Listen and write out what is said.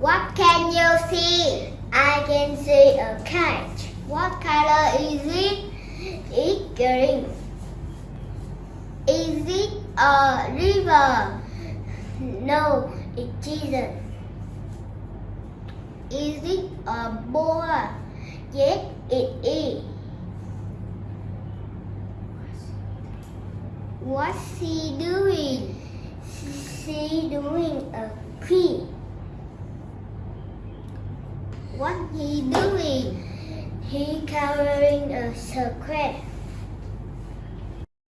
What can you see? I can see a kite. What color is it? It's green. Is it a river? No, it isn't. Is it a boy? Yes, it is. What's he doing? She doing a queen. What he doing? He covering a square.